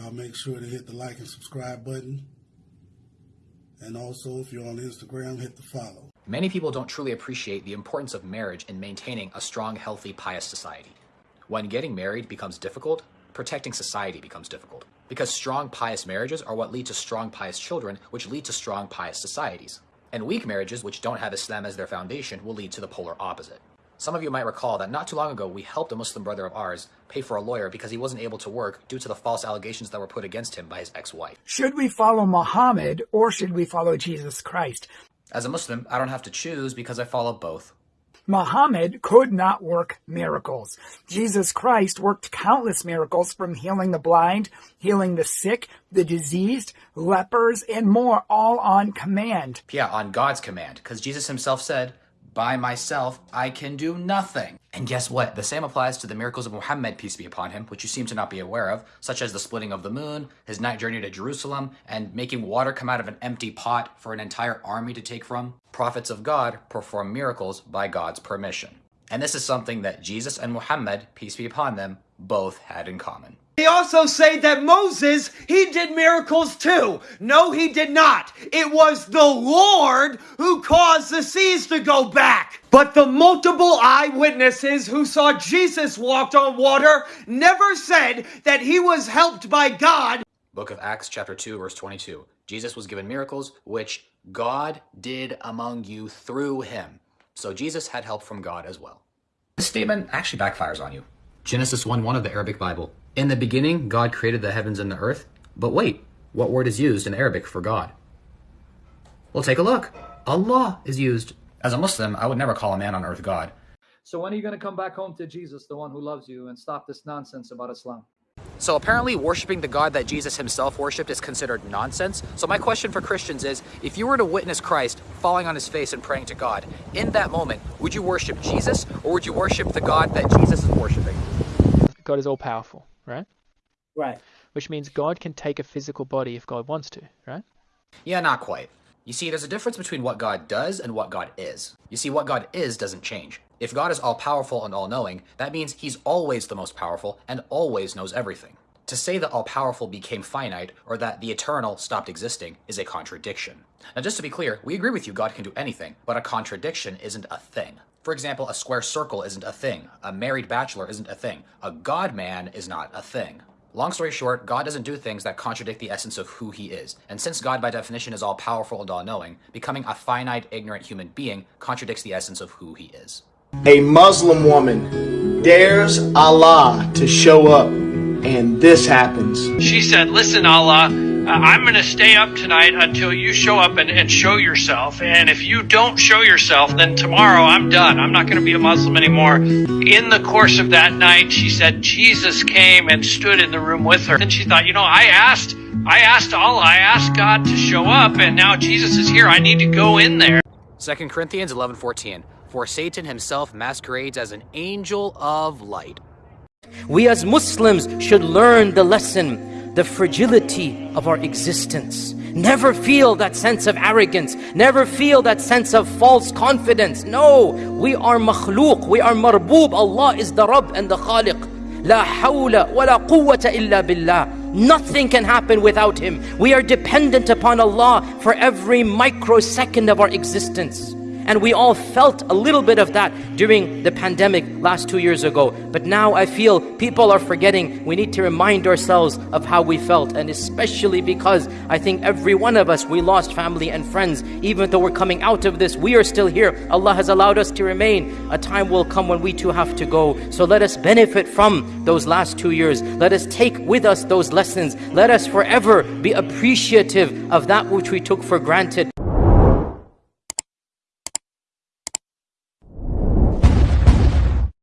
Y'all make sure to hit the like and subscribe button. And also, if you're on Instagram, hit the follow. Many people don't truly appreciate the importance of marriage in maintaining a strong, healthy, pious society. When getting married becomes difficult, protecting society becomes difficult. Because strong, pious marriages are what lead to strong, pious children, which lead to strong, pious societies. And weak marriages, which don't have Islam as their foundation, will lead to the polar opposite. Some of you might recall that not too long ago we helped a Muslim brother of ours pay for a lawyer because he wasn't able to work due to the false allegations that were put against him by his ex-wife. Should we follow Muhammad or should we follow Jesus Christ? As a Muslim, I don't have to choose because I follow both. Muhammad could not work miracles. Jesus Christ worked countless miracles from healing the blind, healing the sick, the diseased, lepers, and more, all on command. Yeah, on God's command, because Jesus himself said, by myself, I can do nothing. And guess what? The same applies to the miracles of Muhammad, peace be upon him, which you seem to not be aware of, such as the splitting of the moon, his night journey to Jerusalem, and making water come out of an empty pot for an entire army to take from. Prophets of God perform miracles by God's permission. And this is something that Jesus and Muhammad, peace be upon them, both had in common. He also say that Moses, he did miracles too. No, he did not. It was the Lord who caused the seas to go back. But the multiple eyewitnesses who saw Jesus walked on water never said that he was helped by God. Book of Acts chapter 2 verse 22. Jesus was given miracles which God did among you through him. So Jesus had help from God as well. This statement actually backfires on you. Genesis 1 1 of the Arabic Bible. In the beginning, God created the heavens and the earth. But wait, what word is used in Arabic for God? Well, take a look. Allah is used. As a Muslim, I would never call a man on earth God. So when are you going to come back home to Jesus, the one who loves you, and stop this nonsense about Islam? So apparently worshiping the God that Jesus himself worshipped is considered nonsense. So my question for Christians is, if you were to witness Christ falling on his face and praying to God, in that moment, would you worship Jesus or would you worship the God that Jesus is worshiping? God is all powerful, right? Right. Which means God can take a physical body if God wants to, right? Yeah, not quite. You see, there's a difference between what God does and what God is. You see, what God is doesn't change. If God is all powerful and all knowing, that means he's always the most powerful and always knows everything. To say that all powerful became finite or that the eternal stopped existing is a contradiction. Now, just to be clear, we agree with you God can do anything, but a contradiction isn't a thing. For example, a square circle isn't a thing, a married bachelor isn't a thing, a God man is not a thing. Long story short, God doesn't do things that contradict the essence of who he is. And since God by definition is all powerful and all knowing, becoming a finite, ignorant human being contradicts the essence of who he is. A Muslim woman dares Allah to show up, and this happens. She said, Listen, Allah, uh, I'm going to stay up tonight until you show up and, and show yourself. And if you don't show yourself, then tomorrow I'm done. I'm not going to be a Muslim anymore. In the course of that night, she said Jesus came and stood in the room with her. And she thought, you know, I asked, I asked Allah, I asked God to show up, and now Jesus is here. I need to go in there. 2 Corinthians 11:14. For Satan himself masquerades as an angel of light. We as Muslims should learn the lesson, the fragility of our existence. Never feel that sense of arrogance. Never feel that sense of false confidence. No, we are makhluk, we are marboob. Allah is the Rabb and the Khaliq. La hawla wa la quwwata illa billah. Nothing can happen without Him. We are dependent upon Allah for every microsecond of our existence. And we all felt a little bit of that during the pandemic last two years ago. But now I feel people are forgetting. We need to remind ourselves of how we felt. And especially because I think every one of us, we lost family and friends. Even though we're coming out of this, we are still here. Allah has allowed us to remain. A time will come when we too have to go. So let us benefit from those last two years. Let us take with us those lessons. Let us forever be appreciative of that which we took for granted.